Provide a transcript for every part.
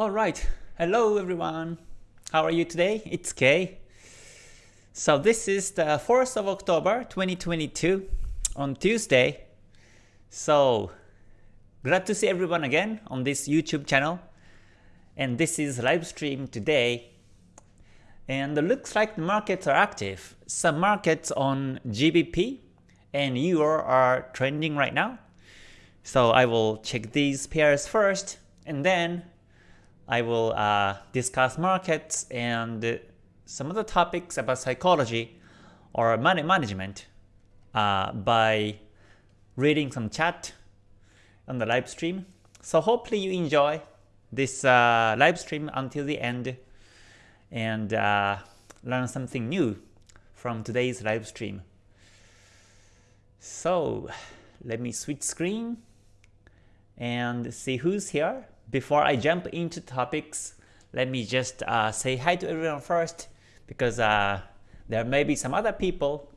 Alright, hello everyone. How are you today? It's Kay. So this is the 4th of October 2022 on Tuesday. So glad to see everyone again on this YouTube channel. And this is live stream today. And it looks like the markets are active. Some markets on GBP and Euro are trending right now. So I will check these pairs first and then I will uh, discuss markets and some other topics about psychology or money management uh, by reading some chat on the live stream. So hopefully you enjoy this uh, live stream until the end and uh, learn something new from today's live stream. So let me switch screen and see who's here. Before I jump into topics, let me just uh, say hi to everyone first because uh, there may be some other people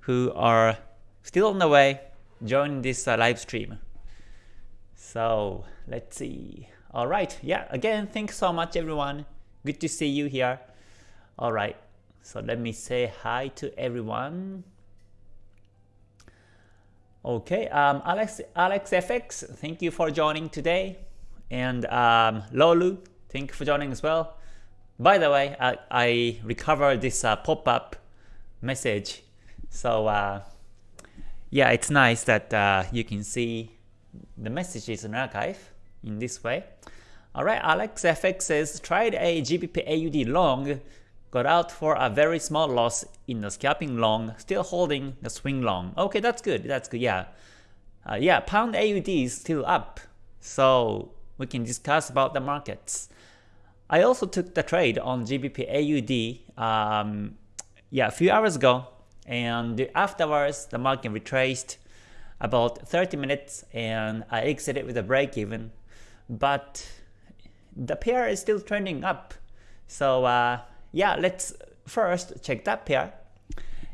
who are still on the way joining this uh, live stream. So let's see. Alright, yeah, again, thanks so much everyone. Good to see you here. Alright, so let me say hi to everyone. Okay, um, Alex, Alex FX, thank you for joining today. And um, Lolu, thank you for joining as well. By the way, I, I recovered this uh, pop-up message. So uh, yeah, it's nice that uh, you can see the messages in archive in this way. Alright, Alex FX says, tried a GBP AUD long, got out for a very small loss in the scalping long, still holding the swing long. Okay, that's good. That's good. Yeah, uh, yeah. Pound AUD is still up, so we can discuss about the markets. I also took the trade on GBP AUD. Um, yeah, a few hours ago, and afterwards the market retraced about 30 minutes, and I exited with a break even. But the pair is still trending up, so uh, yeah, let's first check that pair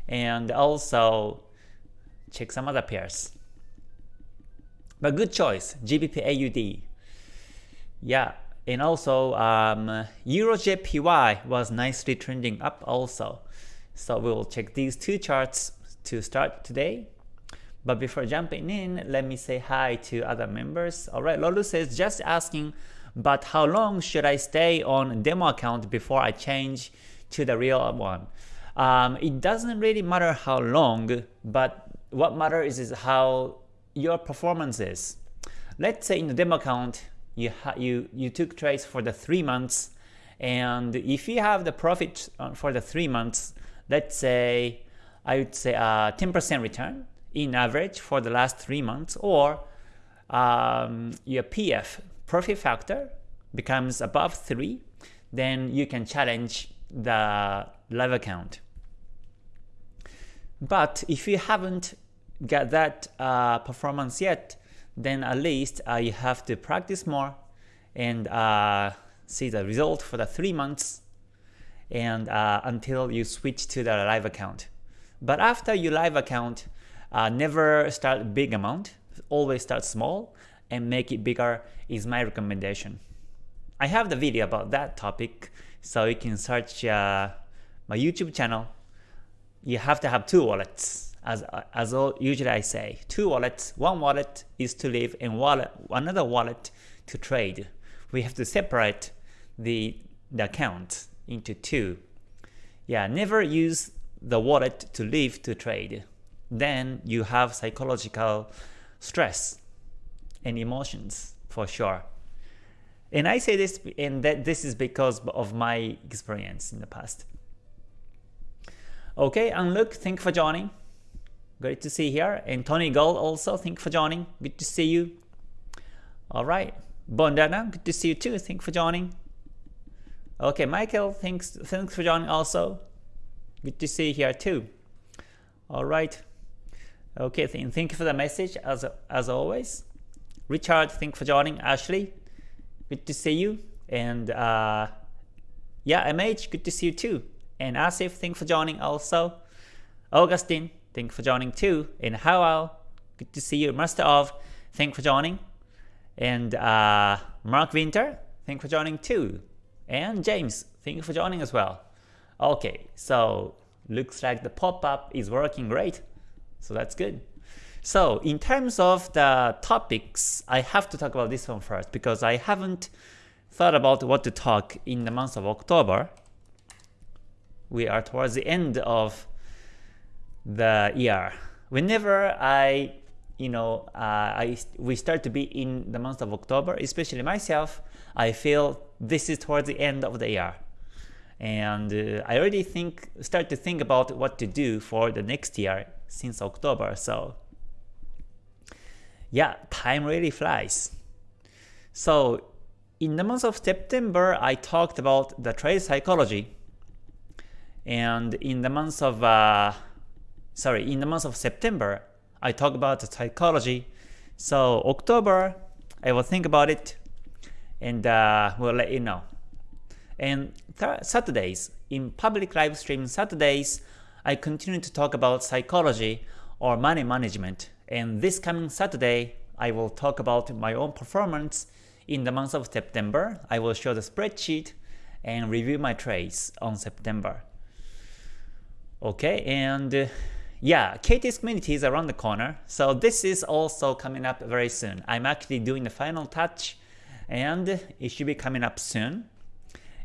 and also check some other pairs. But good choice, GBP AUD. Yeah, and also um, EuroJPY was nicely trending up also. So we'll check these two charts to start today. But before jumping in, let me say hi to other members. Alright, Lolu says, just asking but how long should I stay on demo account before I change to the real one? Um, it doesn't really matter how long, but what matters is how your performance is. Let's say in the demo account, you, you, you took trades for the 3 months, and if you have the profit uh, for the 3 months, let's say, I would say a 10% return in average for the last 3 months, or um, your PF profit factor becomes above 3, then you can challenge the live account. But if you haven't got that uh, performance yet, then at least you have to practice more and uh, see the result for the 3 months and uh, until you switch to the live account. But after your live account, uh, never start big amount, always start small and make it bigger is my recommendation. I have the video about that topic, so you can search uh, my YouTube channel. You have to have two wallets, as as usually I say. Two wallets. One wallet is to live, and wallet another wallet to trade. We have to separate the the account into two. Yeah, never use the wallet to live to trade. Then you have psychological stress and emotions for sure. And I say this and that this is because of my experience in the past. Okay, Unlook, thank you for joining. Great to see you here. And Tony Gold also, thank you for joining. Good to see you. Alright. Bondana, good to see you too. Thank you for joining. Okay, Michael, thanks thanks for joining also. Good to see you here too. Alright. Okay, th thank you for the message as as always. Richard, thanks for joining. Ashley, good to see you. And uh, yeah, MH, good to see you too. And Asif, thanks for joining also. Augustine, thanks for joining too. And Howell, good to see you. Master of, thanks for joining. And uh, Mark Winter, thank for joining too. And James, thank you for joining as well. Okay, so looks like the pop-up is working great. So that's good. So in terms of the topics, I have to talk about this one first because I haven't thought about what to talk in the month of October. We are towards the end of the year. Whenever I, you know, uh, I we start to be in the month of October, especially myself, I feel this is towards the end of the year and uh, I already think start to think about what to do for the next year since October. So yeah, time really flies. So in the month of September, I talked about the trade psychology, and in the month of uh, sorry, in the month of September, I talk about the psychology. So October, I will think about it, and uh, we'll let you know. And Saturdays, in public live stream Saturdays, I continue to talk about psychology or money management. And this coming Saturday, I will talk about my own performance in the month of September. I will show the spreadsheet and review my trades on September. Okay, and yeah, KT's community is around the corner, so this is also coming up very soon. I'm actually doing the final touch and it should be coming up soon.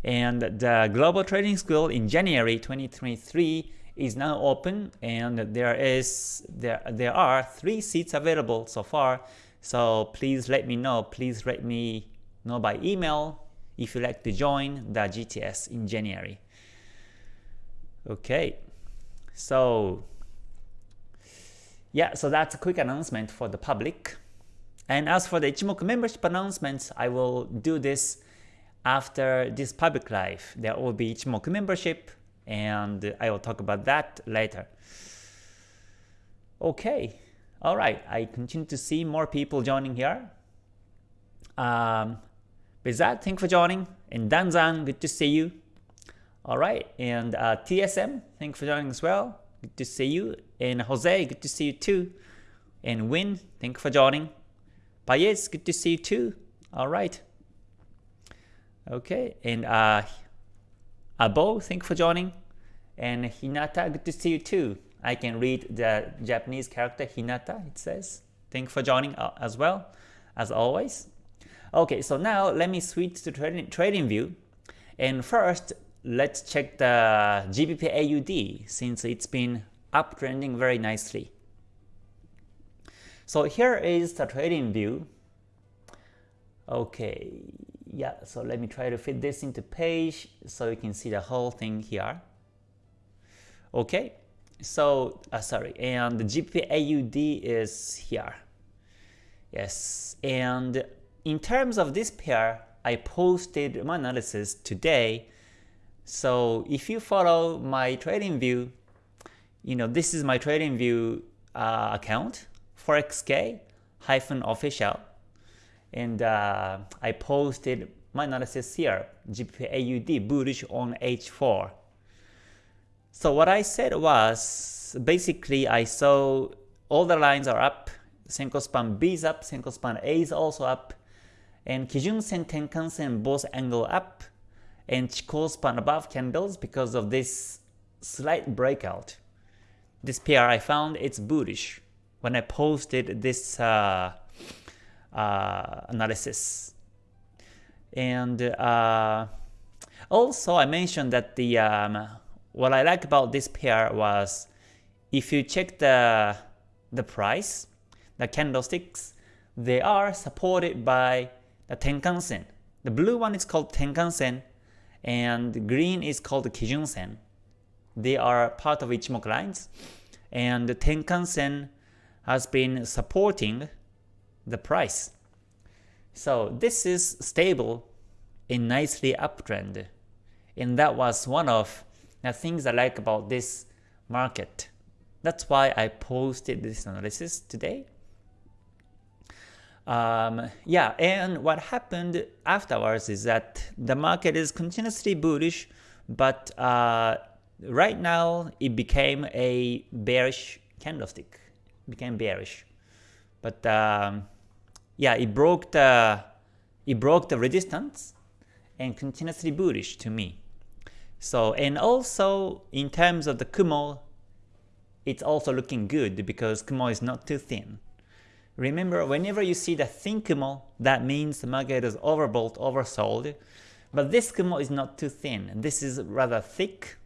And the Global Trading School in January 2023 is now open and there is there there are three seats available so far. So please let me know. Please let me know by email if you'd like to join the GTS in January. Okay, so yeah, so that's a quick announcement for the public. And as for the Ichimoku membership announcements, I will do this after this public live, there will be Ichimoku membership, and I will talk about that later. Okay, alright, I continue to see more people joining here. Um, with that, thank you for joining, and Danzan, good to see you. Alright, and uh, TSM, thank you for joining as well, good to see you. And Jose, good to see you too. And Win, thank you for joining. Payez, good to see you too. Alright. Okay, and uh, Abo, thank you for joining. And Hinata, good to see you too. I can read the Japanese character Hinata, it says. Thank you for joining uh, as well, as always. Okay, so now let me switch to trading, trading view. And first, let's check the GBP AUD since it's been uptrending very nicely. So here is the trading view. Okay, yeah, so let me try to fit this into page so you can see the whole thing here. Okay, so uh, sorry, and the GBP AUD is here. Yes, and in terms of this pair, I posted my analysis today. So if you follow my trading view, you know this is my trading view uh, account, forexk hyphen official. And uh, I posted my analysis here, GBP AUD bullish on H4. So what I said was, basically I saw all the lines are up, Senkou span B is up, Senkou span A is also up, and Kijun Sen Tenkan Sen both angle up, and Chikou span above candles because of this slight breakout. This pair I found it's bullish when I posted this uh, uh, analysis. And uh, also I mentioned that the um, what I like about this pair was if you check the the price, the candlesticks, they are supported by the Tenkan-sen. The blue one is called Tenkan-sen and green is called Kijun-sen. They are part of Ichimoku lines and Tenkan-sen has been supporting the price. So this is stable in nicely uptrend. And that was one of the things I like about this market. That's why I posted this analysis today. Um, yeah, and what happened afterwards is that the market is continuously bullish, but uh, right now it became a bearish candlestick, it became bearish. But um, yeah, it broke the it broke the resistance and continuously bullish to me. So and also in terms of the Kumo, it's also looking good because Kumo is not too thin. Remember, whenever you see the thin Kumo, that means the market is overbought, oversold. But this Kumo is not too thin. This is rather thick,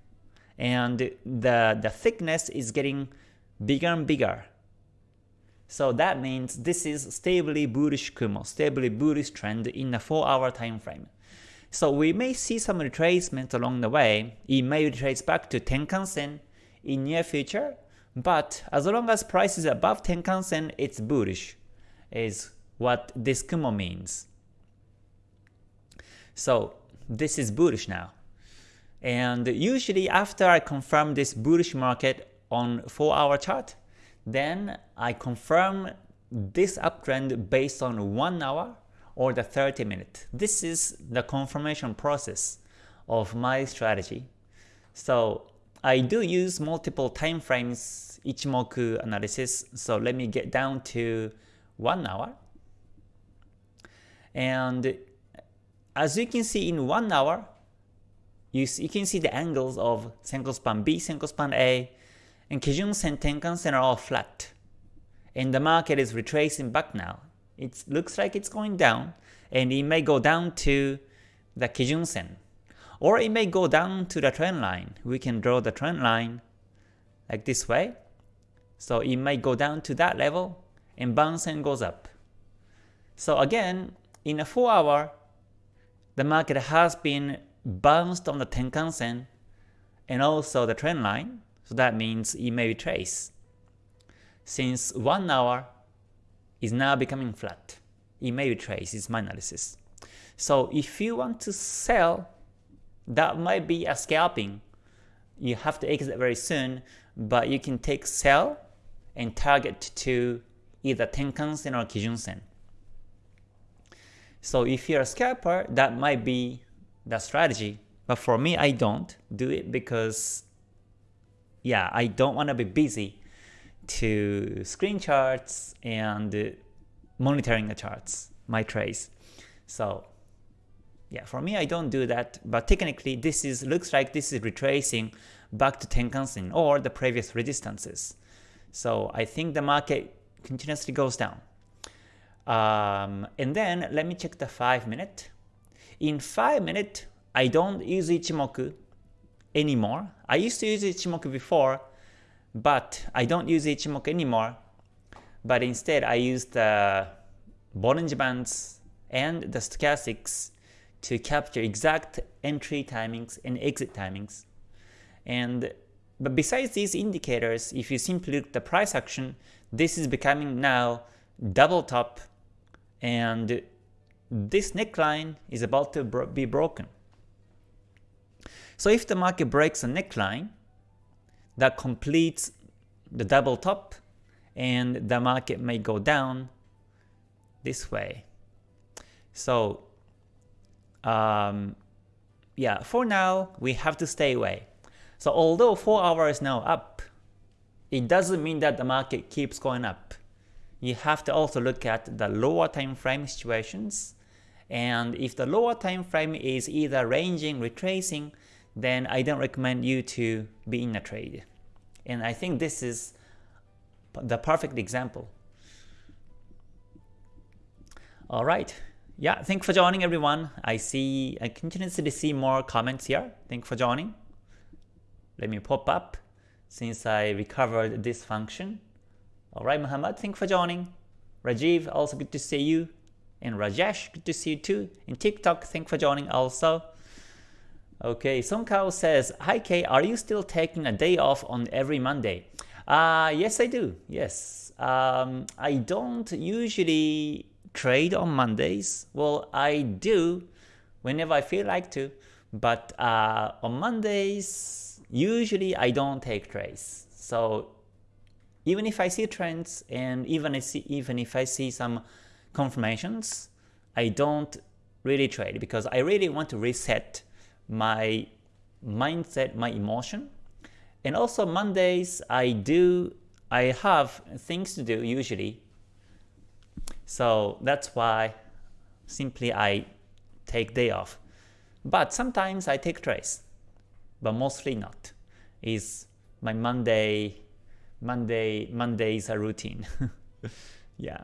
and the, the thickness is getting bigger and bigger. So that means this is stably bullish Kumo, stably bullish trend in a 4 hour time frame. So we may see some retracement along the way. It may retrace back to Tenkan Sen in near future, but as long as price is above Tenkan Sen, it's bullish, is what this Kumo means. So this is bullish now. And usually after I confirm this bullish market on 4 hour chart, then I confirm this uptrend based on 1 hour or the 30 minute. This is the confirmation process of my strategy. So I do use multiple time frames Ichimoku analysis, so let me get down to 1 hour. And as you can see in 1 hour, you, you can see the angles of Senkou span B, Senkou span A, and Kijun Sen, Tenkan Sen are all flat. And the market is retracing back now. It looks like it's going down, and it may go down to the Kijun Sen. Or it may go down to the trend line. We can draw the trend line like this way. So it may go down to that level and bounce and goes up. So again, in a 4 hour, the market has been bounced on the Tenkan Sen and also the trend line. So that means it may retrace. Since 1 hour is now becoming flat, it may retrace is my analysis. So if you want to sell that might be a scalping. You have to exit very soon, but you can take sell and target to either Tenkan-sen or Kijun-sen. So if you're a scalper, that might be the strategy. But for me, I don't do it because, yeah, I don't want to be busy to screen charts and monitoring the charts, my trades. So yeah, for me I don't do that, but technically this is looks like this is retracing back to Tenkan-sen or the previous resistances. So I think the market continuously goes down. Um, and then let me check the 5 minute. In 5 minute, I don't use Ichimoku anymore. I used to use Ichimoku before, but I don't use Ichimoku anymore. But instead I use the Bollinger Bands and the stochastics to capture exact entry timings and exit timings. And but besides these indicators, if you simply look at the price action, this is becoming now double top and this neckline is about to bro be broken. So if the market breaks a neckline that completes the double top and the market may go down this way. So um, yeah, for now, we have to stay away. So although 4 hours is now up, it doesn't mean that the market keeps going up. You have to also look at the lower time frame situations, and if the lower time frame is either ranging, retracing, then I don't recommend you to be in a trade. And I think this is the perfect example. Alright, yeah, thank you for joining everyone. I see, I continuously see more comments here. Thank you for joining. Let me pop up since I recovered this function. Alright, Muhammad, thank you for joining. Rajiv, also good to see you. And Rajesh, good to see you too. And TikTok, thank you for joining also. Okay, Song Kao says, Hi Kay, are you still taking a day off on every Monday? Uh, yes, I do. Yes. Um, I don't usually trade on Mondays? Well, I do whenever I feel like to, but uh, on Mondays, usually I don't take trades. So even if I see trends and even if, see, even if I see some confirmations, I don't really trade because I really want to reset my mindset, my emotion. And also Mondays, I do, I have things to do usually so that's why simply I take day off. But sometimes I take trades, but mostly not. Is my Monday, Monday, Mondays a routine. yeah.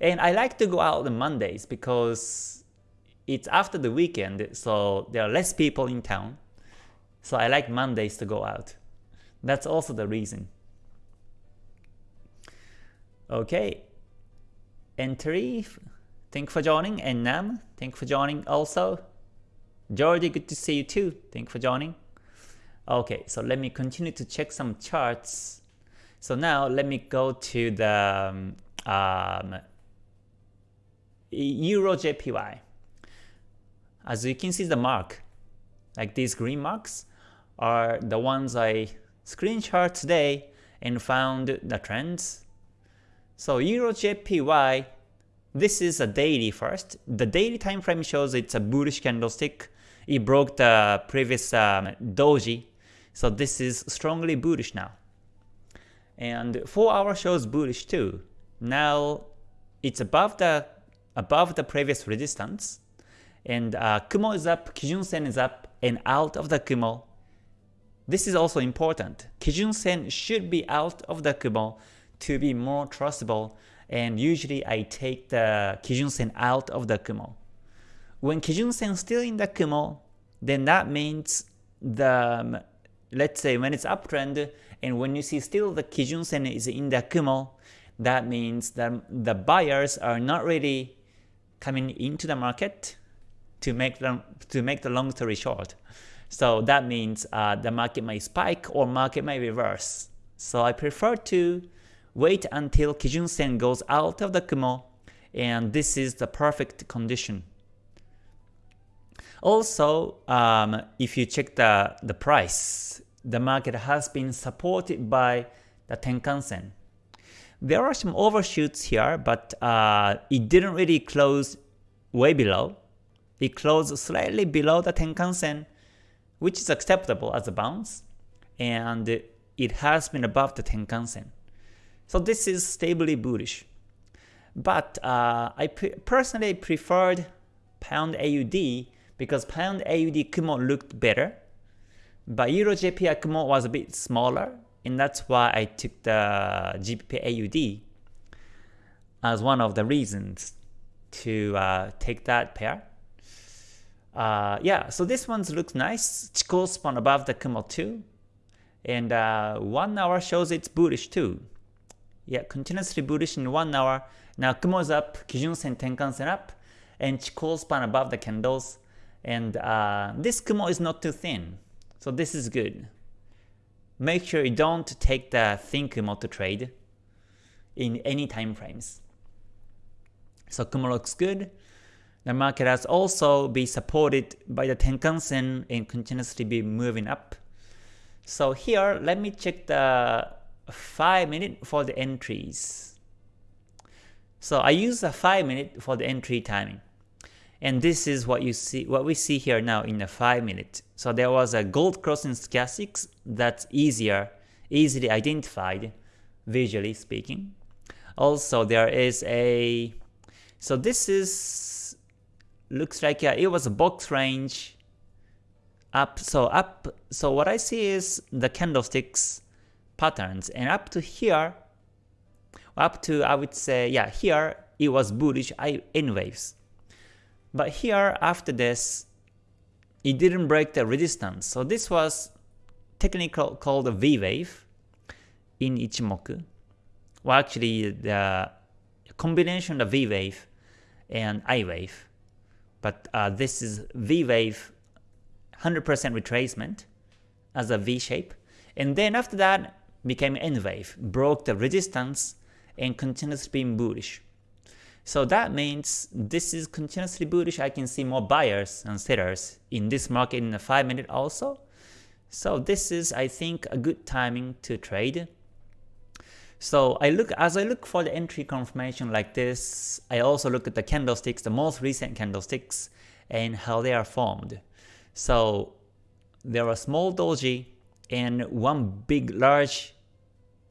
And I like to go out on Mondays because it's after the weekend, so there are less people in town. So I like Mondays to go out. That's also the reason. Okay. Entry, thank you for joining. And Nam, thank you for joining also. Jordi, good to see you too. Thank you for joining. Okay, so let me continue to check some charts. So now let me go to the um, um Euro JPY. As you can see the mark, like these green marks, are the ones I screenshot today and found the trends. So Euro JPY, this is a daily first. The daily time frame shows it's a bullish candlestick. It broke the previous um, doji, so this is strongly bullish now. And 4 hour shows bullish too. Now it's above the above the previous resistance, and uh, Kumo is up, Kijun Sen is up, and out of the Kumo. This is also important. Kijun Sen should be out of the Kumo to be more trustable, and usually I take the Kijun Sen out of the Kumo. When Kijun Sen still in the Kumo, then that means the um, let's say when it's uptrend and when you see still the Kijun Sen is in the Kumo, that means that the buyers are not really coming into the market to make them to make the long story short. So that means uh, the market may spike or market may reverse. So I prefer to wait until Kijun Sen goes out of the Kumo and this is the perfect condition. Also, um, if you check the, the price, the market has been supported by the Tenkan Sen. There are some overshoots here, but uh, it didn't really close way below. It closed slightly below the Tenkan Sen, which is acceptable as a bounce, and it has been above the Tenkan Sen. So this is stably bullish. But uh, I pre personally preferred Pound AUD because Pound AUD Kumo looked better, but Euro JPY Kumo was a bit smaller and that's why I took the GBP AUD as one of the reasons to uh, take that pair. Uh, yeah, so this one looks nice. Chikou span above the Kumo too. And uh, 1 hour shows it's bullish too. Yeah, continuously bullish in 1 hour. Now Kumo is up, Kijun Sen Tenkan Sen up, and Chikou span above the candles. And uh, this Kumo is not too thin. So this is good make sure you don't take the thin Kumo to trade in any time frames. So Kumo looks good. The market has also been supported by the Tenkan Sen and continuously be moving up. So here, let me check the 5 minute for the entries. So I use the 5 minute for the entry timing. And this is what you see, what we see here now in the 5 minute. So there was a gold crossing stochastics that's easier, easily identified, visually speaking. Also there is a, so this is, looks like yeah, it was a box range up, so up, so what I see is the candlesticks patterns and up to here, up to I would say, yeah, here it was bullish N waves. But here, after this, it didn't break the resistance. So this was technically called a V wave in Ichimoku. Well, actually, the combination of V wave and I wave. But uh, this is V wave 100% retracement as a V shape. And then after that, became N wave, broke the resistance and continues being bullish. So that means this is continuously bullish. I can see more buyers and sellers in this market in a 5 minute also. So this is I think a good timing to trade. So I look as I look for the entry confirmation like this, I also look at the candlesticks, the most recent candlesticks, and how they are formed. So there are small doji and one big large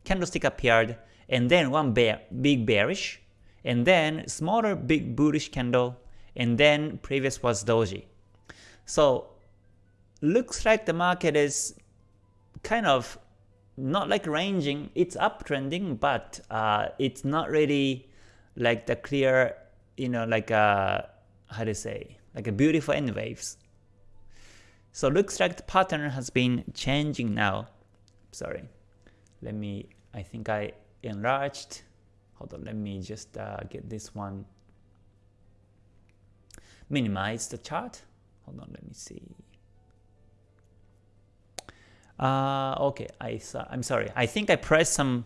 candlestick appeared, and then one bear, big bearish, and then smaller big bullish candle, and then previous was doji. So looks like the market is kind of not like ranging, it's uptrending, but uh, it's not really like the clear, you know, like a, how to say, like a beautiful N waves. So looks like the pattern has been changing now. Sorry, let me, I think I enlarged. Hold on, let me just uh, get this one. Minimize the chart. Hold on, let me see. Uh, okay, I saw, I'm sorry. I think I pressed some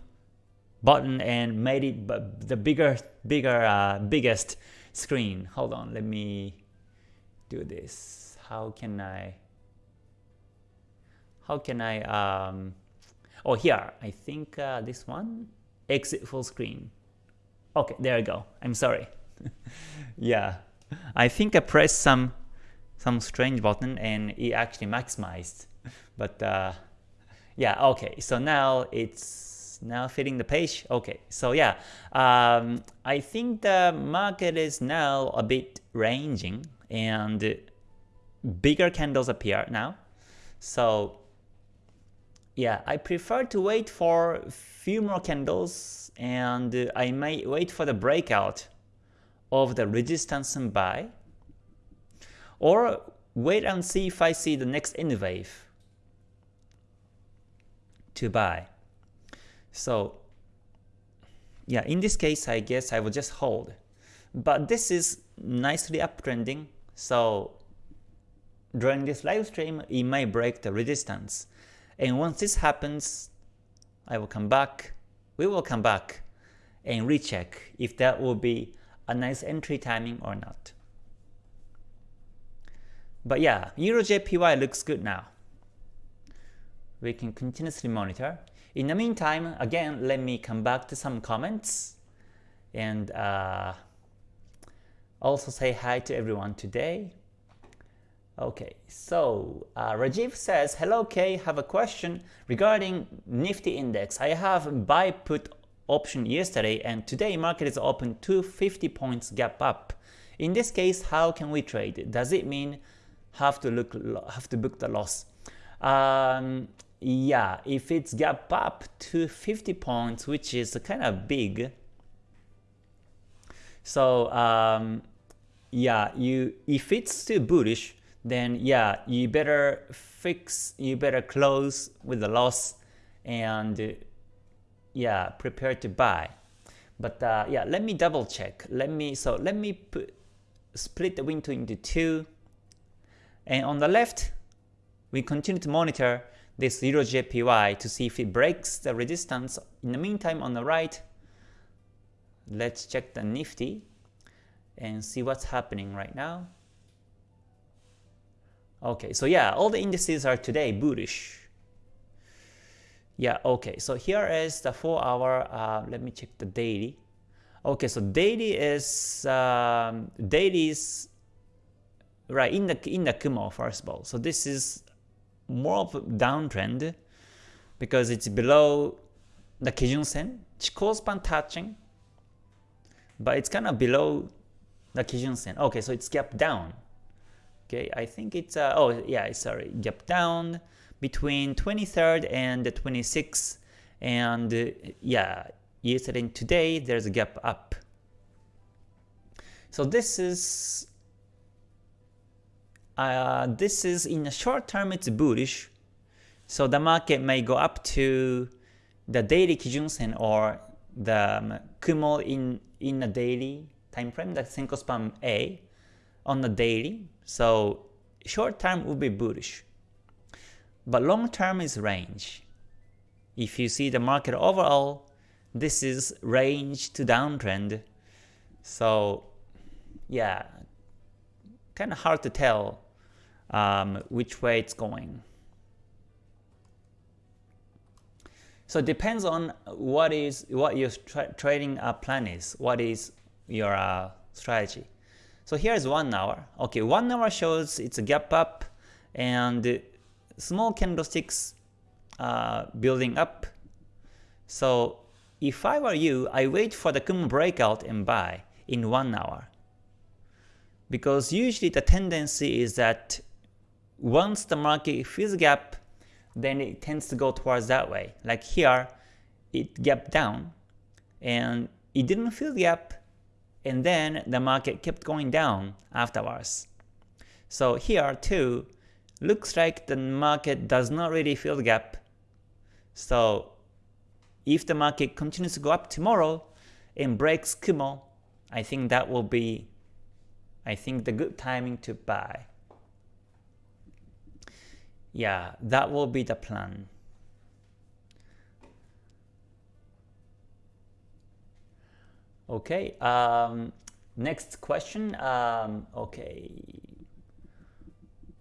button and made it the bigger, bigger, uh, biggest screen. Hold on, let me do this. How can I? How can I? Um, oh, here. I think uh, this one. Exit full screen. Okay, there you go. I'm sorry. yeah, I think I pressed some some strange button and it actually maximized. But uh, yeah, okay. So now it's now fitting the page. Okay, so yeah, um, I think the market is now a bit ranging and bigger candles appear now. So yeah, I prefer to wait for a few more candles and uh, I may wait for the breakout of the resistance and buy or wait and see if I see the next N wave to buy. So yeah, in this case, I guess I will just hold. But this is nicely uptrending, so during this live stream, it may break the resistance. And once this happens, I will come back, we will come back and recheck if that will be a nice entry timing or not. But yeah, EuroJPY looks good now. We can continuously monitor. In the meantime, again, let me come back to some comments and uh, also say hi to everyone today. Okay, so uh, Rajiv says, Hello Kay, have a question regarding Nifty Index. I have buy put option yesterday and today market is open 250 points gap up. In this case, how can we trade? Does it mean have to look have to book the loss? Um, yeah, if it's gap up to 50 points, which is kind of big, so um, yeah, you if it's still bullish, then yeah, you better fix, you better close with the loss and yeah, prepare to buy. But uh, yeah, let me double check. Let me so let me put, split the window into two. And on the left, we continue to monitor this EuroJPY to see if it breaks the resistance. In the meantime, on the right, let's check the Nifty and see what's happening right now. Okay, so yeah, all the indices are today bullish. Yeah, okay, so here is the 4 hour, uh, let me check the daily. Okay, so daily is, um, daily is, right, in the, in the Kumo first of all. So this is more of a downtrend because it's below the Kijun Sen, Chikou touching, but it's kind of below the Kijun Sen. Okay, so it's gap down. Okay, I think it's, uh, oh yeah, sorry, gap down between 23rd and the 26th, and uh, yeah, yesterday and today there's a gap up. So this is, uh, this is in the short term it's bullish, so the market may go up to the daily Kijun Sen or the um, Kumo in, in a daily time frame, the Senkou span A on the daily, so short term will be bullish. But long term is range. If you see the market overall, this is range to downtrend. So yeah, kind of hard to tell um, which way it's going. So it depends on what is what your tra trading uh, plan is, what is your uh, strategy. So here's one hour. Okay, one hour shows it's a gap up and small candlesticks uh, building up. So if I were you, I wait for the Kumo breakout and buy in one hour. Because usually the tendency is that once the market fills gap, then it tends to go towards that way. Like here, it gapped down, and it didn't fill the gap, and then the market kept going down afterwards. So here too, looks like the market does not really fill the gap. So if the market continues to go up tomorrow and breaks Kumo, I think that will be I think the good timing to buy. Yeah, that will be the plan. Okay, um, next question. Um, okay.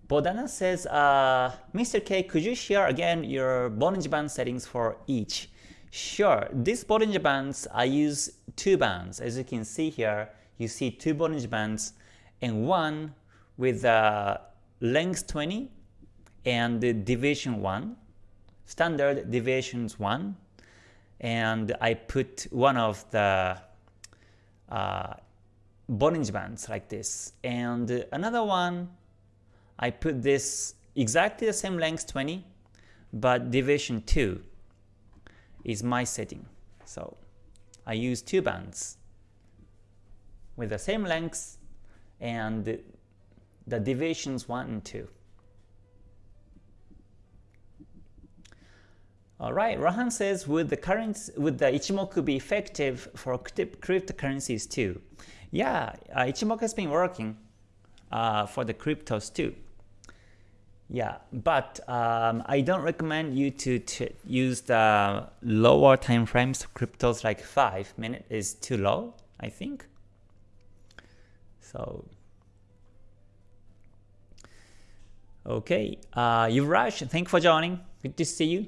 Bodana says, uh, Mr. K, could you share again your Bollinger Band settings for each? Sure, these Bollinger Bands, I use two bands. As you can see here, you see two Bollinger Bands and one with uh, length 20 and the deviation 1, standard deviations 1, and I put one of the uh, Bollinger Bands like this. And another one, I put this exactly the same length 20, but deviation 2 is my setting. So I use two bands with the same length and the deviations 1 and 2. Alright, Rahan says, would the currency, would the Ichimoku be effective for cryptocurrencies too? Yeah, uh, Ichimoku has been working uh, for the cryptos too. Yeah, but um, I don't recommend you to, use the lower time frames. Cryptos like 5 minutes is too low, I think. So, okay, uh, Yuvraj, thank you for joining. Good to see you.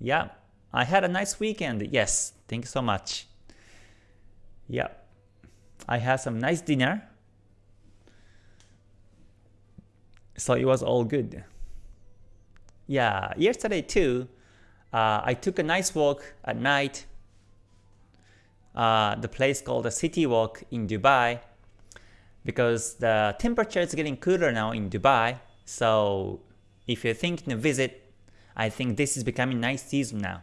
Yeah, I had a nice weekend. Yes, thank you so much. Yeah, I had some nice dinner. So it was all good. Yeah, yesterday too, uh, I took a nice walk at night. Uh, the place called the City Walk in Dubai because the temperature is getting cooler now in Dubai. So if you're thinking to visit, I think this is becoming nice season now.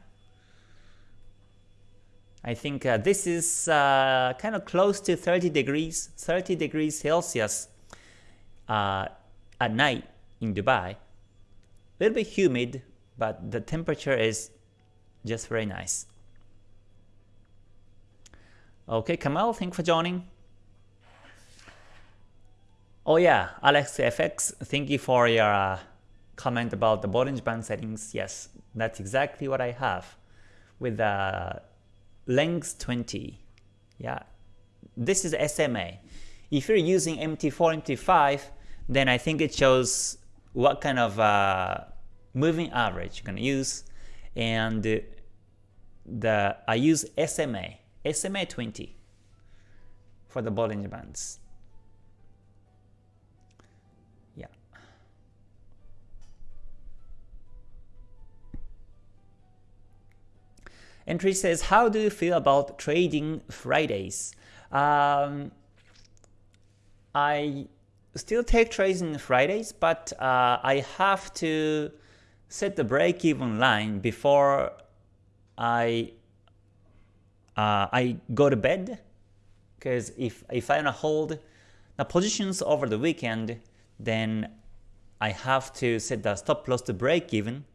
I think uh, this is uh, kind of close to 30 degrees, 30 degrees Celsius uh, at night in Dubai. A little bit humid, but the temperature is just very nice. Okay, Kamal, thank you for joining. Oh yeah, AlexFX, thank you for your uh, comment about the Bollinger Band settings. Yes, that's exactly what I have with the uh, length 20. Yeah, this is SMA. If you're using MT4, MT5, then I think it shows what kind of uh, moving average you're gonna use, and the I use SMA, SMA 20 for the Bollinger Bands. Entry says, how do you feel about trading Fridays? Um, I still take trades in Fridays, but uh, I have to set the break-even line before I uh, I go to bed. Because if if I wanna hold the positions over the weekend, then I have to set the stop loss to break even.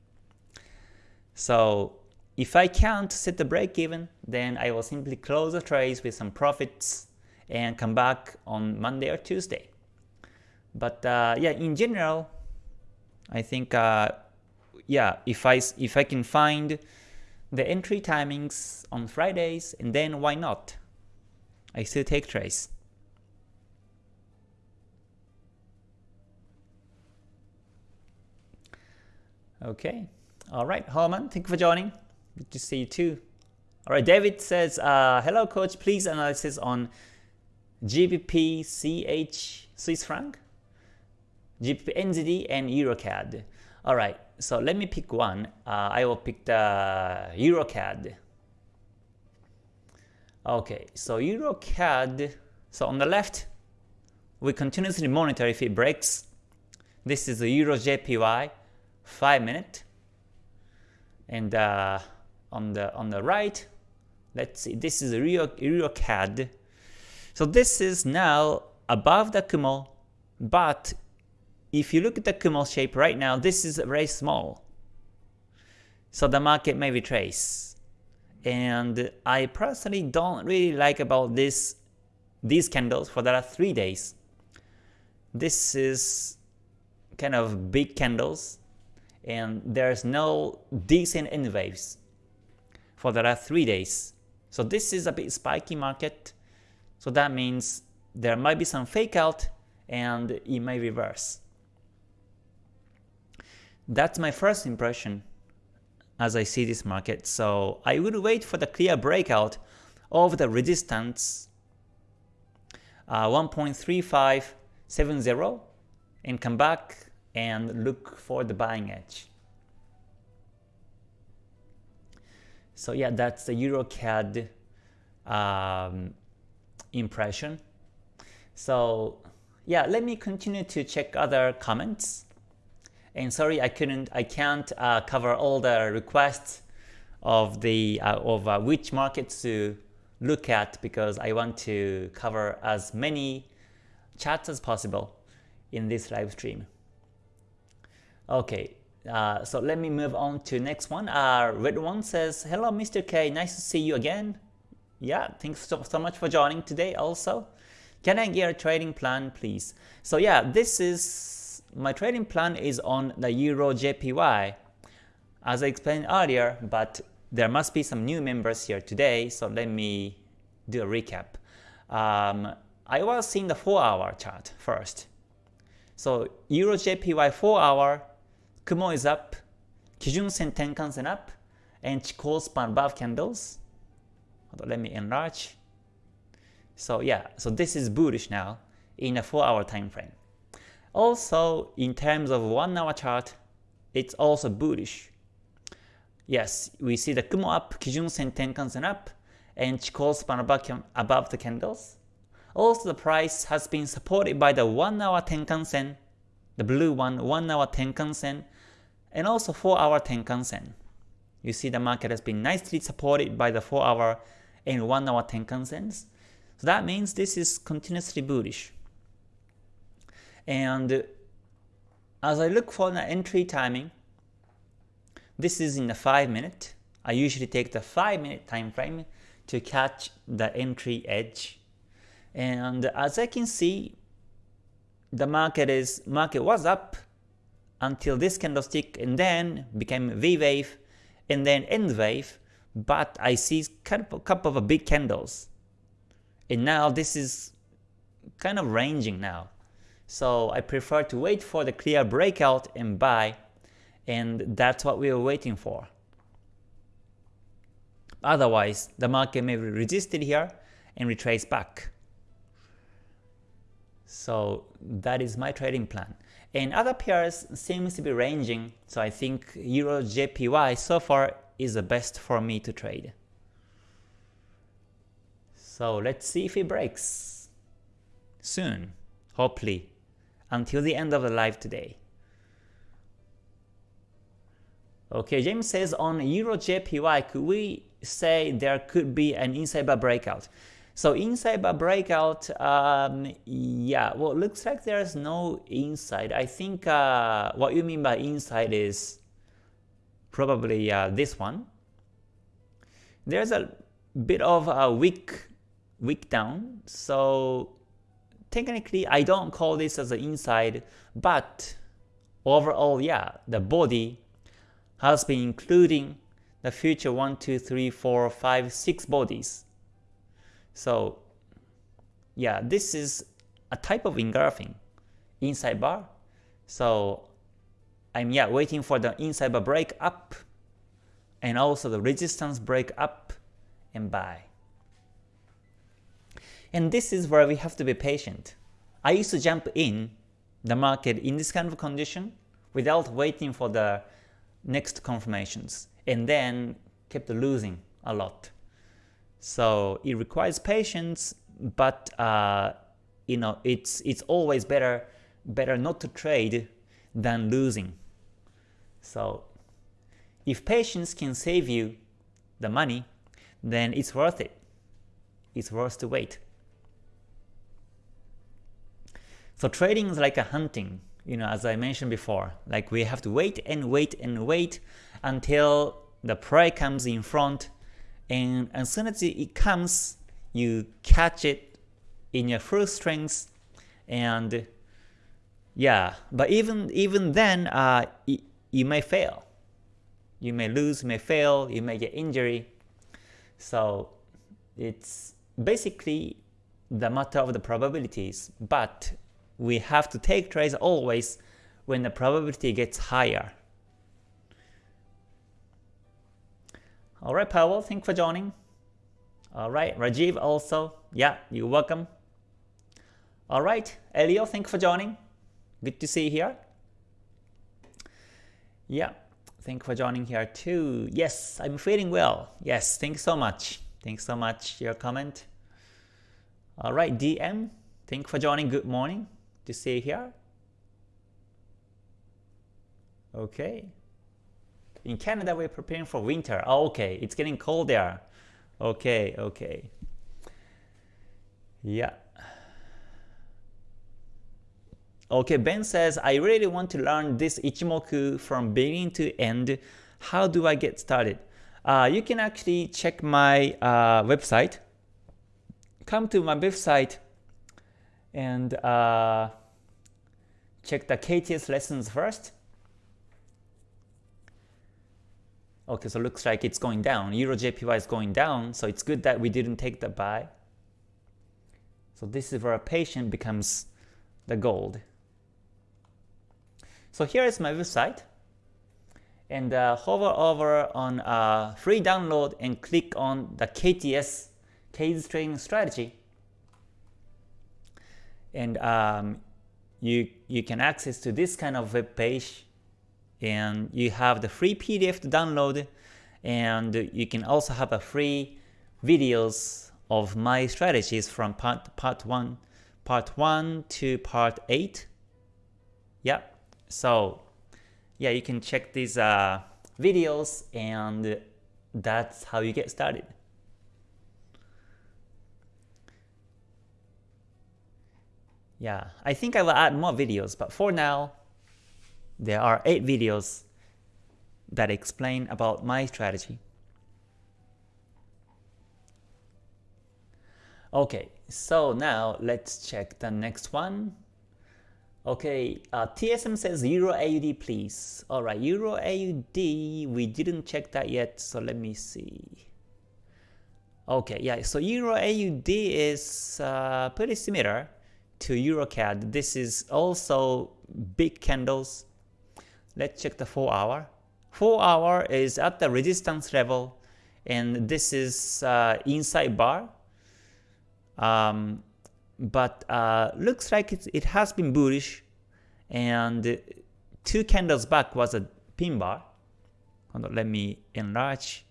So if I can't set the break even, then I will simply close the trades with some profits and come back on Monday or Tuesday. But uh, yeah, in general, I think uh, yeah, if I if I can find the entry timings on Fridays, and then why not? I still take trades. Okay, all right, Holman, thank you for joining. Good to see you too. Alright, David says, uh, hello coach, please analysis on GBP, CH, Swiss franc, GBP, NZD, and EuroCAD. Alright, so let me pick one. Uh, I will pick the EuroCAD. Okay, so EuroCAD, so on the left, we continuously monitor if it breaks This is the Euro JPY 5 minute. And uh, on the on the right, let's see, this is Euro, Euro CAD. So this is now above the Kumo, but if you look at the Kumo shape right now, this is very small. So the market may retrace. And I personally don't really like about this these candles for the last 3 days. This is kind of big candles and there's no decent N waves for the last 3 days. So this is a bit spiky market. So that means there might be some fake out and it may reverse. That's my first impression as I see this market. So I would wait for the clear breakout of the resistance uh, 1.3570 and come back and look for the buying edge. So yeah, that's the EuroCAD um, impression. So yeah, let me continue to check other comments. And sorry, I couldn't, I can't uh, cover all the requests of the uh, of uh, which markets to look at because I want to cover as many charts as possible in this live stream. Okay, uh, so let me move on to next one. Uh, Red one says, "Hello, Mr. K. Nice to see you again. Yeah, thanks so, so much for joining today. Also, can I get a trading plan, please? So yeah, this is my trading plan is on the Euro JPY as I explained earlier, but there must be some new members here today, so let me do a recap. Um, I was seeing the 4 hour chart first. So Euro JPY 4 hour, Kumo is up, Kijun Sen Tenkan-sen up, and Chikou span above candles. Let me enlarge. So yeah, so this is bullish now in a 4 hour time frame. Also, in terms of 1 hour chart, it's also bullish. Yes, we see the Kumo up, Kijun Sen Tenkan-sen up, and Chikou span above, above the candles. Also, the price has been supported by the 1 hour Tenkan-sen, the blue one, 1 hour Tenkan-sen, and also 4 hour Tenkan-sen. You see the market has been nicely supported by the 4 hour and 1 hour Tenkan-sens. So that means this is continuously bullish. And as I look for the entry timing, this is in the 5 minute. I usually take the 5 minute time frame to catch the entry edge. And as I can see, the market is market was up until this candlestick and then became V wave and then N wave, but I see kind of a couple of big candles. And now this is kind of ranging now. So I prefer to wait for the clear breakout and buy, and that's what we are waiting for. Otherwise, the market may be resisted here and retrace back. So that is my trading plan. And other pairs seems to be ranging, so I think Euro JPY so far is the best for me to trade. So let's see if it breaks soon, hopefully until the end of the live today. Okay, James says on Euro JPY, could we say there could be an inside bar breakout? So inside bar breakout, um, yeah, well, looks like there's no inside. I think uh, what you mean by inside is probably uh, this one. There's a bit of a wick, wick down, so technically I don't call this as an inside, but overall, yeah, the body has been including the future 1, 2, 3, 4, 5, 6 bodies. So yeah, this is a type of engulfing inside bar. So I'm yeah waiting for the inside bar break up and also the resistance break up and buy. And this is where we have to be patient. I used to jump in the market in this kind of condition without waiting for the next confirmations and then kept losing a lot. So it requires patience, but uh, you know it's it's always better better not to trade than losing. So if patience can save you the money, then it's worth it. It's worth to wait. So trading is like a hunting, you know, as I mentioned before. Like we have to wait and wait and wait until the prey comes in front, and as soon as it comes, you catch it in your full strength, and yeah. But even even then, uh, you may fail. You may lose, you may fail, you may get injury. So it's basically the matter of the probabilities, but we have to take trades always when the probability gets higher. Alright Powell, thanks for joining. Alright, Rajiv also, yeah, you're welcome. Alright, Elio, thanks for joining. Good to see you here. Yeah, thanks for joining here too. Yes, I'm feeling well. Yes, thanks so much. Thanks so much your comment. Alright, DM, thanks for joining. Good morning to see you here. Okay. In Canada, we're preparing for winter. Oh, okay, it's getting cold there. Okay, okay. Yeah. Okay, Ben says, I really want to learn this Ichimoku from beginning to end. How do I get started? Uh, you can actually check my uh, website. Come to my website and uh, check the KTS lessons first. Okay, so looks like it's going down. Euro JPY is going down, so it's good that we didn't take the buy. So this is where a patient becomes the gold. So here is my website. And uh, hover over on uh, free download and click on the KTS, K's Trading Strategy. And um, you, you can access to this kind of web page and you have the free PDF to download and you can also have a free videos of my strategies from part, part 1 part 1 to part 8 yeah so yeah you can check these uh, videos and that's how you get started. Yeah I think I will add more videos but for now there are 8 videos that explain about my strategy. Okay, so now let's check the next one. Okay, uh, TSM says Euro AUD please. Alright, Euro AUD, we didn't check that yet, so let me see. Okay, yeah, so Euro AUD is uh, pretty similar to EuroCAD. This is also big candles Let's check the 4 hour. 4 hour is at the resistance level and this is uh, inside bar. Um, but uh, looks like it has been bullish and two candles back was a pin bar. Let me enlarge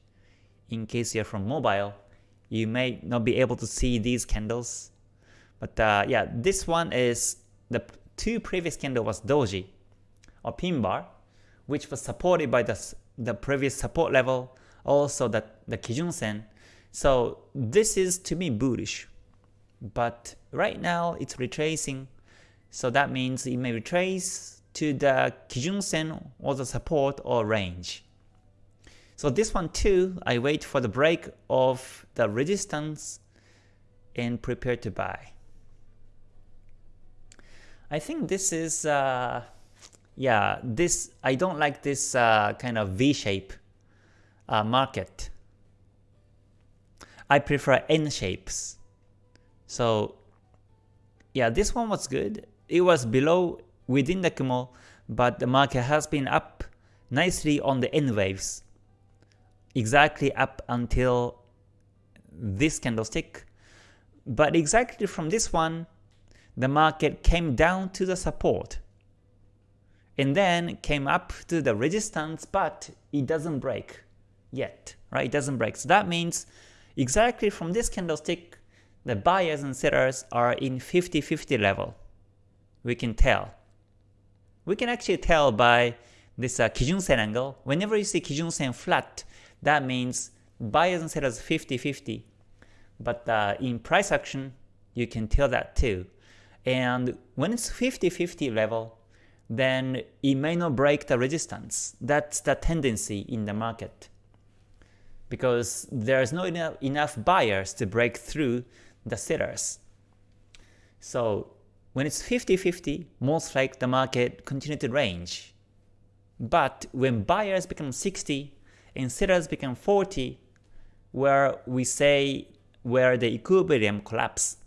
in case you're from mobile. You may not be able to see these candles. But uh, yeah, this one is the two previous candle was doji or pin bar, which was supported by the, the previous support level, also the, the Kijun Sen. So this is to me bullish. But right now it's retracing, so that means it may retrace to the Kijun Sen or the support or range. So this one too, I wait for the break of the resistance and prepare to buy. I think this is uh, yeah, this I don't like this uh, kind of V-shape uh, market. I prefer N shapes. So yeah, this one was good. It was below within the Kumo, but the market has been up nicely on the N waves. Exactly up until this candlestick. But exactly from this one, the market came down to the support and then came up to the resistance, but it doesn't break yet, right? It doesn't break. So that means exactly from this candlestick, the buyers and sellers are in 50-50 level. We can tell. We can actually tell by this uh, Kijun Sen angle. Whenever you see Kijun Sen flat, that means buyers and sellers 50-50. But uh, in price action, you can tell that too. And when it's 50-50 level, then it may not break the resistance. That's the tendency in the market. Because there's not enough, enough buyers to break through the sellers. So when it's 50-50, most like the market continue to range. But when buyers become 60 and sellers become 40, where we say where the equilibrium collapse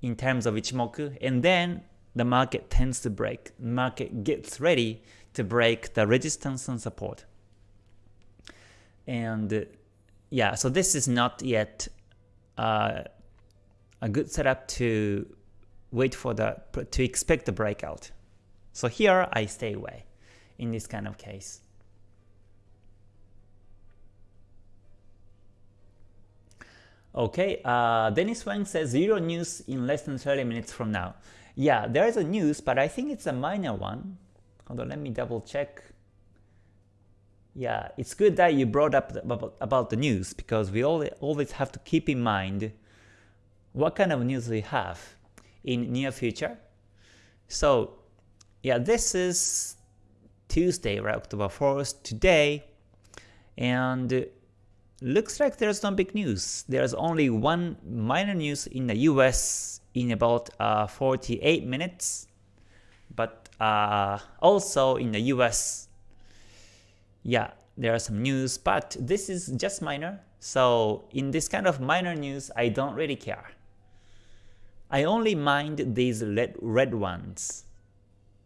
in terms of Ichimoku, and then the market tends to break. Market gets ready to break the resistance and support. And yeah, so this is not yet uh, a good setup to wait for the to expect the breakout. So here I stay away in this kind of case. Okay, uh, Dennis Wang says zero news in less than 30 minutes from now. Yeah, there is a news, but I think it's a minor one. Hold on, let me double check. Yeah, it's good that you brought up the, about the news because we always have to keep in mind what kind of news we have in near future. So yeah, this is Tuesday, right, October 4th, today, and looks like there's no big news. There's only one minor news in the US in about uh, 48 minutes, but uh, also in the US, yeah, there are some news, but this is just minor. So in this kind of minor news, I don't really care. I only mind these red, red ones.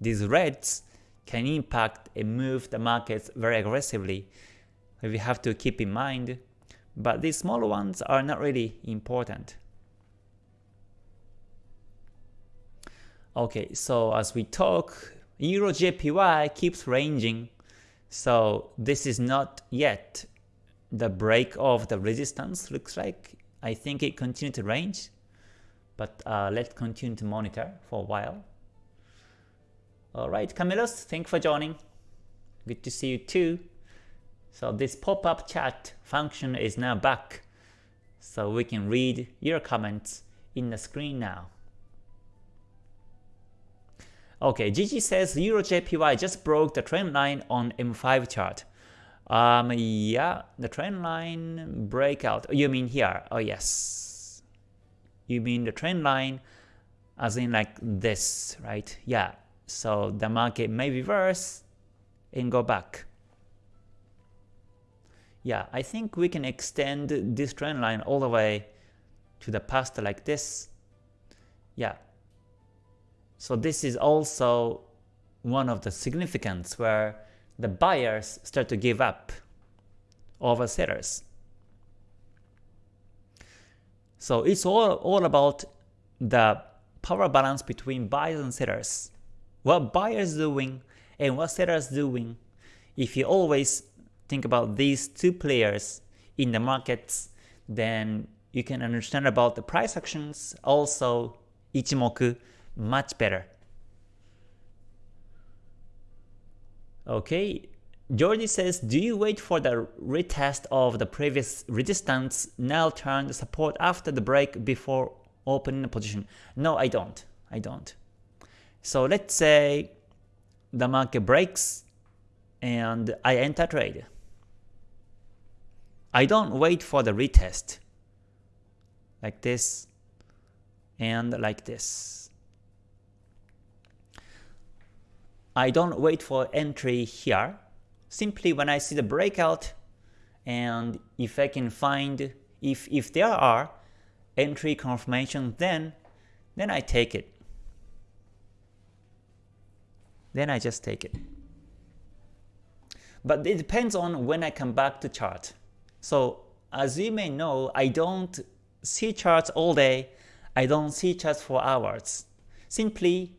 These reds can impact and move the markets very aggressively. We have to keep in mind, but these smaller ones are not really important. Okay, so as we talk, Euro JPY keeps ranging, so this is not yet the break of the resistance looks like. I think it continued to range. But uh, let's continue to monitor for a while. Alright, Camillus, thanks for joining. Good to see you too. So this pop-up chat function is now back. So we can read your comments in the screen now. Okay, Gigi says Euro JPY just broke the trend line on M5 chart. Um, yeah, the trend line breakout. You mean here? Oh yes, you mean the trend line as in like this, right? Yeah, so the market may reverse and go back. Yeah, I think we can extend this trend line all the way to the past like this. Yeah. So this is also one of the significance where the buyers start to give up over sellers. So it's all, all about the power balance between buyers and sellers. What buyers doing and what sellers doing. If you always think about these two players in the markets, then you can understand about the price actions, also Ichimoku much better. Okay, Georgie says, do you wait for the retest of the previous resistance, now turn the support after the break before opening the position? No, I don't. I don't. So let's say the market breaks and I enter trade. I don't wait for the retest like this and like this. I don't wait for entry here simply when I see the breakout and if I can find if if there are entry confirmation then then I take it. Then I just take it. But it depends on when I come back to chart. So as you may know, I don't see charts all day. I don't see charts for hours. Simply,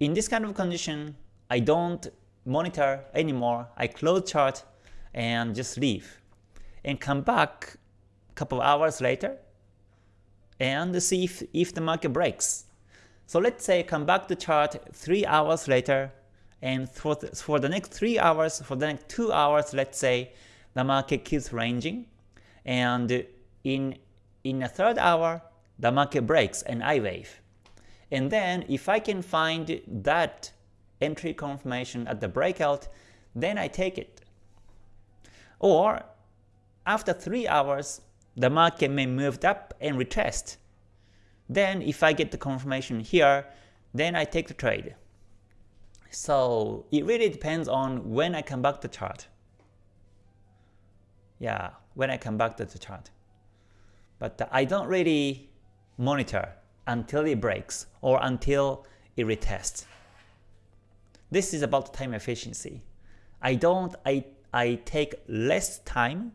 in this kind of condition, I don't monitor anymore. I close chart and just leave and come back a couple hours later and see if, if the market breaks. So let's say come back to chart 3 hours later, and for the, for the next 3 hours, for the next 2 hours, let's say the market keeps ranging, and in, in a third hour, the market breaks an I wave. And then if I can find that entry confirmation at the breakout, then I take it. Or after 3 hours, the market may move up and retest. Then if I get the confirmation here, then I take the trade. So it really depends on when I come back to chart. Yeah, when I come back to the chart. But I don't really monitor until it breaks or until it retests. This is about time efficiency. I don't I I take less time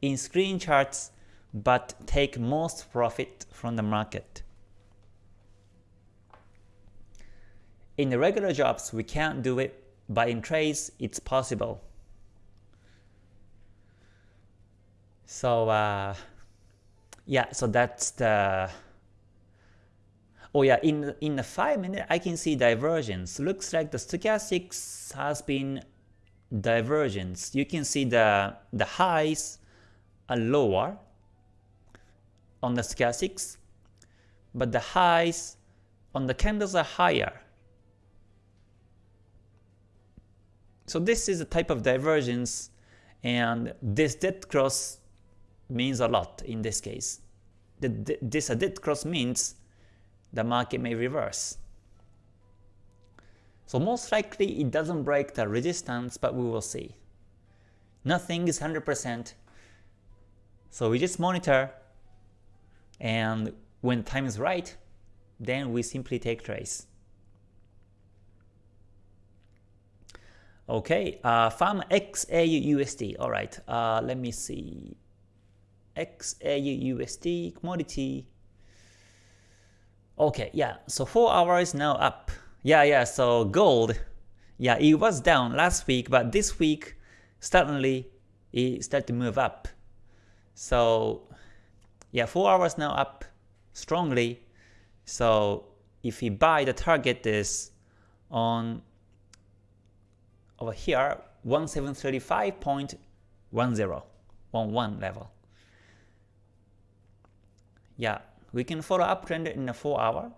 in screen charts but take most profit from the market. In the regular jobs, we can't do it, but in trades, it's possible. So uh, yeah, so that's the Oh yeah, in in the 5 minute I can see divergence. Looks like the stochastics has been divergence. You can see the the highs are lower on the stochastics, but the highs on the candles are higher. So this is a type of divergence and this dead cross means a lot in this case. The, this dead cross means the market may reverse. So most likely it doesn't break the resistance, but we will see. Nothing is 100%. So we just monitor, and when time is right, then we simply take trades. Okay, uh, farm XAU USD. All right, uh, let me see. XAU USD commodity Okay, yeah, so 4 hours now up. Yeah, yeah, so gold, yeah, it was down last week, but this week, suddenly, it started to move up. So, yeah, 4 hours now up strongly. So, if you buy, the target is on over here, 1735.10 on one level. Yeah, we can follow uptrend in a 4 hour.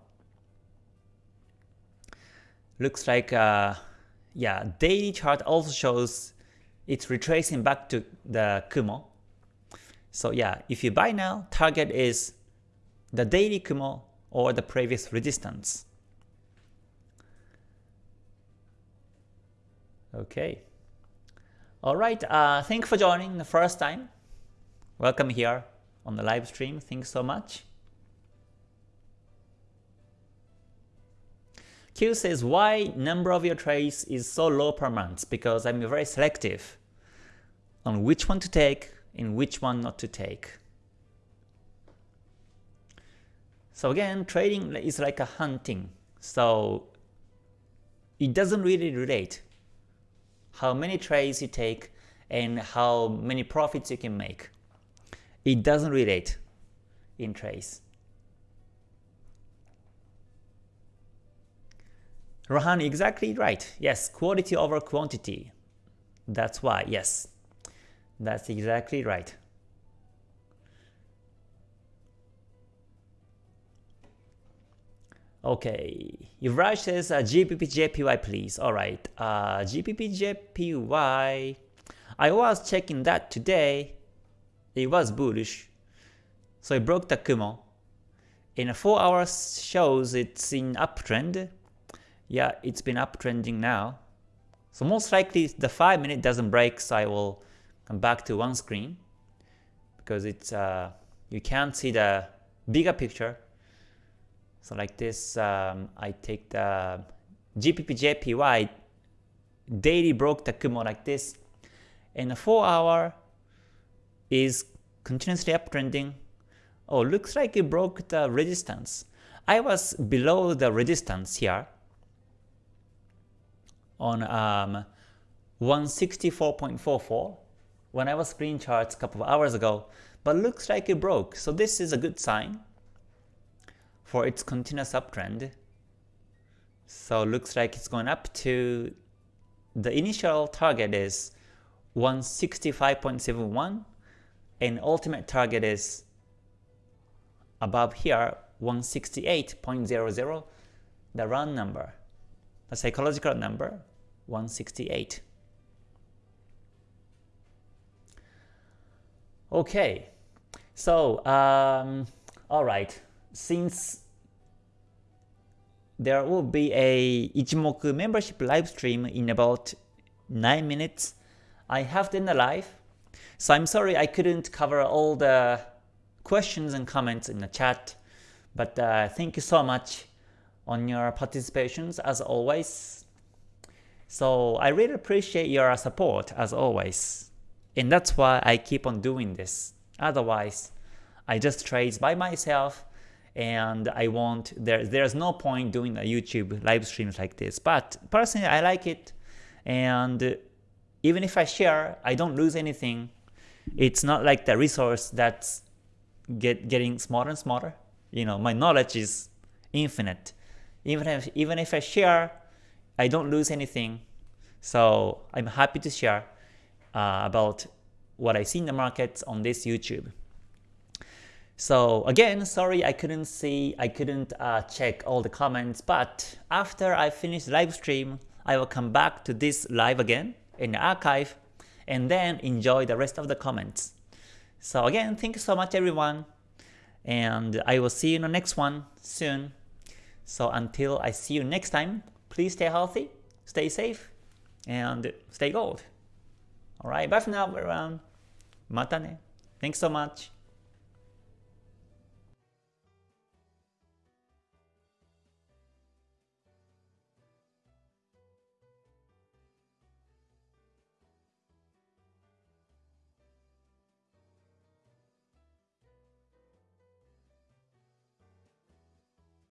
Looks like, uh, yeah, daily chart also shows it's retracing back to the Kumo. So yeah, if you buy now, target is the daily Kumo or the previous resistance. Okay. Alright, uh, thanks for joining the first time. Welcome here on the live stream. Thanks so much. Q says why number of your trades is so low per month because I'm very selective on which one to take and which one not to take. So again, trading is like a hunting. So it doesn't really relate how many trades you take and how many profits you can make. It doesn't relate in trades. Rohan, exactly right. Yes, quality over quantity. That's why, yes. That's exactly right. Okay, Yuvraj says uh, GBPJPY please. Alright, uh, GBPJPY. I was checking that today. It was bullish. So it broke the Kumo. In 4 hours shows it's in uptrend yeah, it's been uptrending now. So most likely the 5 minute doesn't break, so I will come back to one screen because it's uh, you can't see the bigger picture. So like this, um, I take the GBPJPY daily broke the Kumo like this, and the 4 hour is continuously uptrending. Oh, looks like it broke the resistance. I was below the resistance here, on um, 164.44 when I was screen charts a couple of hours ago, but looks like it broke. So this is a good sign for its continuous uptrend. So looks like it's going up to the initial target is 165.71 and ultimate target is above here 168.00 the round number the psychological number 168 okay so um, all right since there will be a Ichimoku membership live stream in about 9 minutes. I have done a live, so I'm sorry I couldn't cover all the questions and comments in the chat, but uh, thank you so much on your participations as always. So I really appreciate your support as always, and that's why I keep on doing this. Otherwise, I just trade by myself and I want there there's no point doing a YouTube live streams like this. But personally, I like it, and even if I share, I don't lose anything. It's not like the resource that's get getting smaller and smaller. You know, my knowledge is infinite. Even if even if I share, I don't lose anything. So I'm happy to share uh, about what I see in the markets on this YouTube. So again, sorry I couldn't see, I couldn't uh, check all the comments, but after I finish live stream, I will come back to this live again in the archive and then enjoy the rest of the comments. So again, thank you so much everyone, and I will see you in the next one soon. So until I see you next time, please stay healthy, stay safe, and stay gold. Alright, bye for now everyone. Mata ne. Thanks so much.